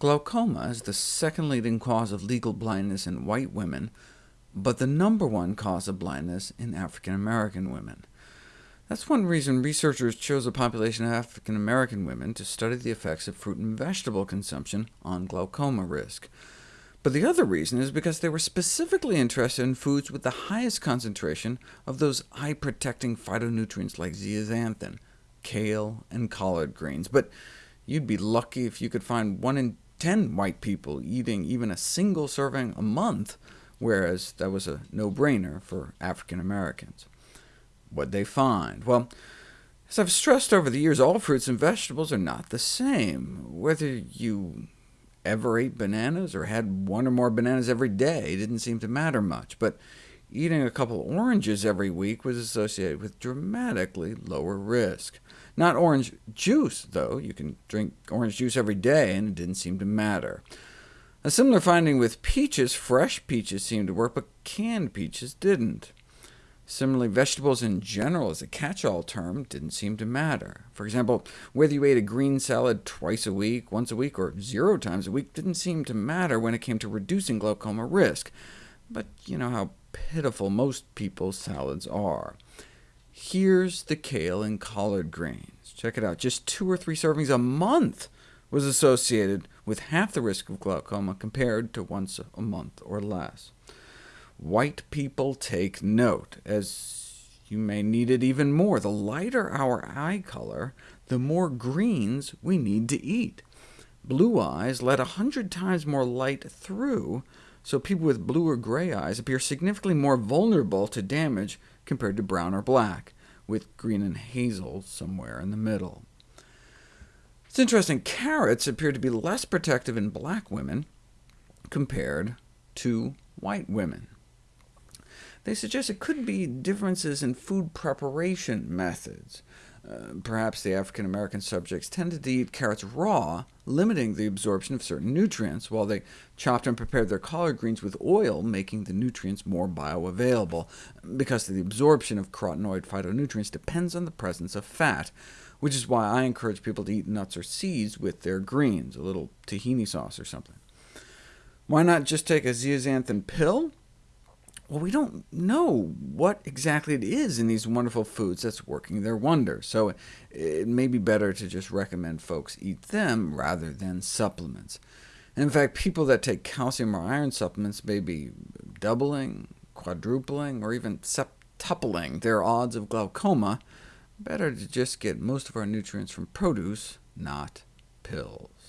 Glaucoma is the second leading cause of legal blindness in white women, but the number one cause of blindness in African American women. That's one reason researchers chose a population of African American women to study the effects of fruit and vegetable consumption on glaucoma risk. But the other reason is because they were specifically interested in foods with the highest concentration of those eye-protecting phytonutrients like zeaxanthin, kale, and collard greens. But you'd be lucky if you could find 1 in 10 white people eating even a single serving a month, whereas that was a no-brainer for African Americans. What'd they find? Well, as I've stressed over the years, all fruits and vegetables are not the same. Whether you ever ate bananas or had one or more bananas every day didn't seem to matter much, but eating a couple oranges every week was associated with dramatically lower risk. Not orange juice, though. You can drink orange juice every day, and it didn't seem to matter. A similar finding with peaches. Fresh peaches seemed to work, but canned peaches didn't. Similarly, vegetables in general as a catch-all term didn't seem to matter. For example, whether you ate a green salad twice a week, once a week, or zero times a week didn't seem to matter when it came to reducing glaucoma risk. But you know how pitiful most people's salads are. Here's the kale and collard greens. Check it out. Just two or three servings a month was associated with half the risk of glaucoma compared to once a month or less. White people take note, as you may need it even more. The lighter our eye color, the more greens we need to eat. Blue eyes let a hundred times more light through, so people with blue or gray eyes appear significantly more vulnerable to damage compared to brown or black, with green and hazel somewhere in the middle. It's interesting, carrots appear to be less protective in black women compared to white women. They suggest it could be differences in food preparation methods. Uh, perhaps the African American subjects tended to eat carrots raw, limiting the absorption of certain nutrients, while they chopped and prepared their collard greens with oil, making the nutrients more bioavailable, because the absorption of carotenoid phytonutrients depends on the presence of fat, which is why I encourage people to eat nuts or seeds with their greens, a little tahini sauce or something. Why not just take a zeaxanthin pill? Well, we don't know what exactly it is in these wonderful foods that's working their wonders, so it may be better to just recommend folks eat them rather than supplements. In fact, people that take calcium or iron supplements may be doubling, quadrupling, or even septupling their odds of glaucoma. Better to just get most of our nutrients from produce, not pills.